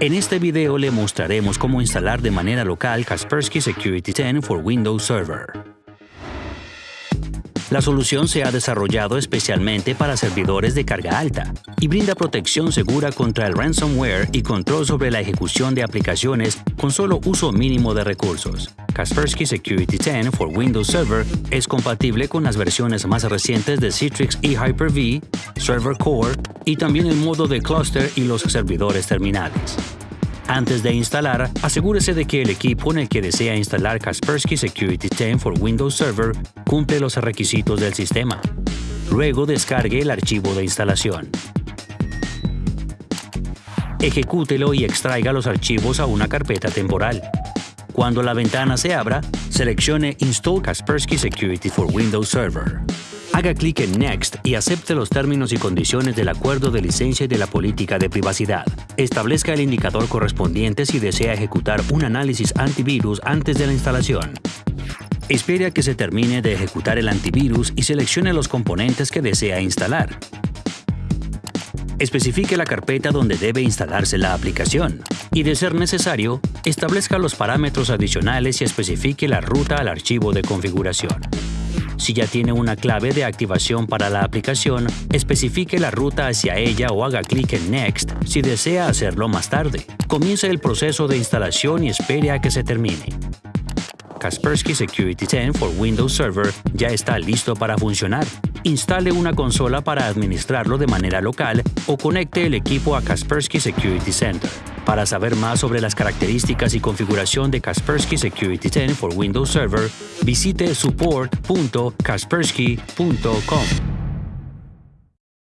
En este video le mostraremos cómo instalar de manera local Kaspersky Security 10 for Windows Server. La solución se ha desarrollado especialmente para servidores de carga alta y brinda protección segura contra el ransomware y control sobre la ejecución de aplicaciones con solo uso mínimo de recursos. Kaspersky Security 10 for Windows Server es compatible con las versiones más recientes de Citrix y Hyper-V, Server Core y también el modo de cluster y los servidores terminales. Antes de instalar, asegúrese de que el equipo en el que desea instalar Kaspersky Security 10 for Windows Server cumple los requisitos del sistema. Luego descargue el archivo de instalación. Ejecútelo y extraiga los archivos a una carpeta temporal. Cuando la ventana se abra, seleccione Install Kaspersky Security for Windows Server. Haga clic en Next y acepte los términos y condiciones del acuerdo de licencia y de la política de privacidad. Establezca el indicador correspondiente si desea ejecutar un análisis antivirus antes de la instalación. Espere a que se termine de ejecutar el antivirus y seleccione los componentes que desea instalar. Especifique la carpeta donde debe instalarse la aplicación y, de ser necesario, establezca los parámetros adicionales y especifique la ruta al archivo de configuración. Si ya tiene una clave de activación para la aplicación, especifique la ruta hacia ella o haga clic en Next si desea hacerlo más tarde. Comience el proceso de instalación y espere a que se termine. Kaspersky Security 10 for Windows Server ya está listo para funcionar. Instale una consola para administrarlo de manera local o conecte el equipo a Kaspersky Security Center. Para saber más sobre las características y configuración de Kaspersky Security 10 for Windows Server, visite support.kaspersky.com.